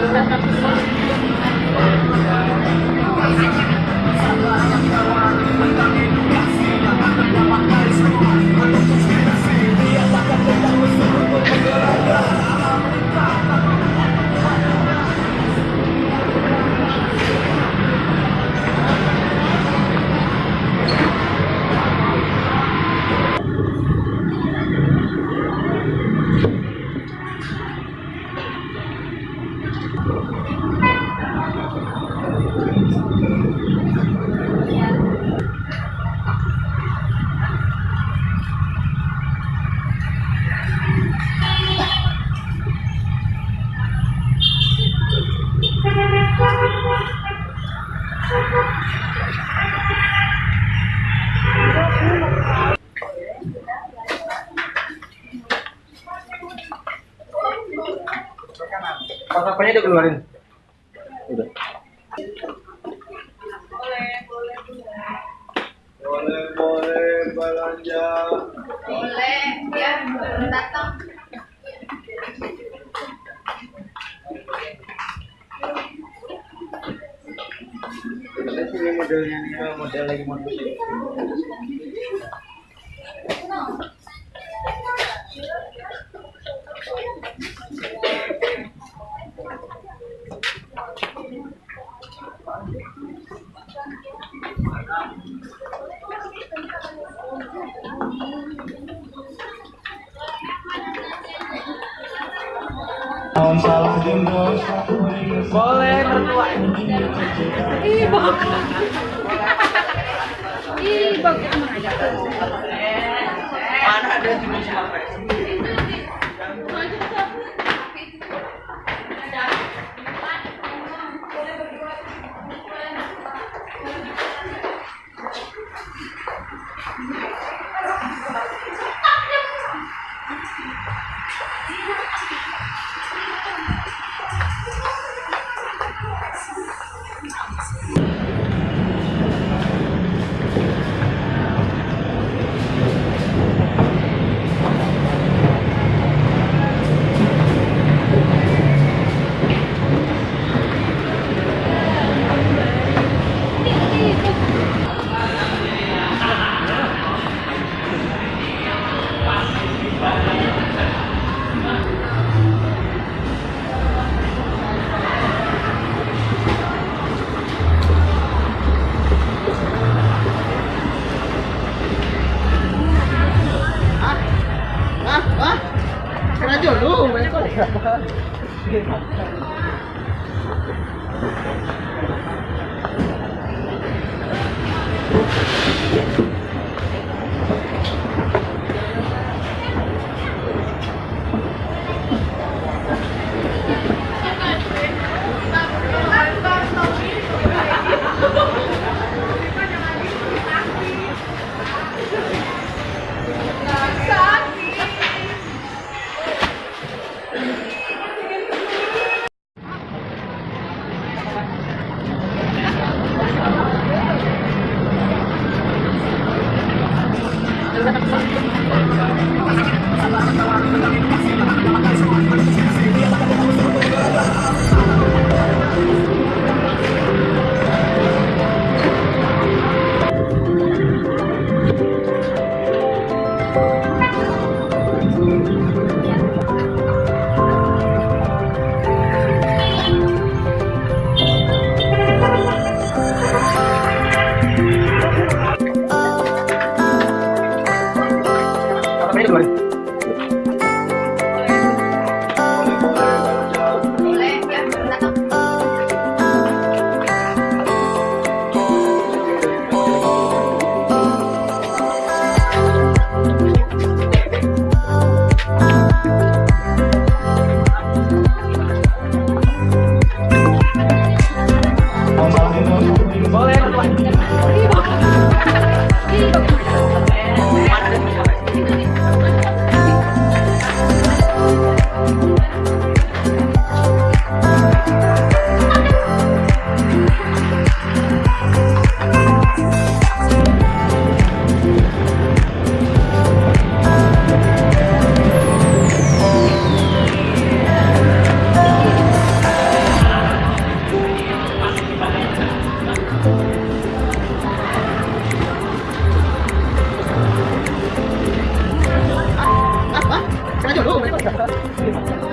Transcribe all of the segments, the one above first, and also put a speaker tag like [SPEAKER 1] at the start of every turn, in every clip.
[SPEAKER 1] Pas apanya udah keluarin? Udah. Boleh, boleh belanja. Boleh, ya datang. Ada sini modelnya nih, model lagi model. Boleh mertua. Ih, bok. Ih, bok. Mana ada siapa? 哈哈นข้ Thank you. Anyway. 我又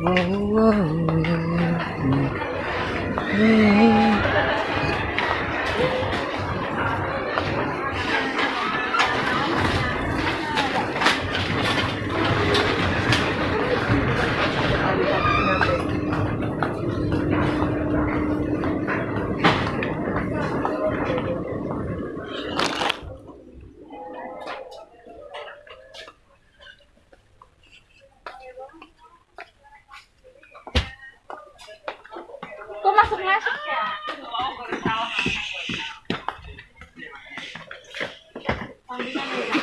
[SPEAKER 1] Whoa. 怎么还是？啊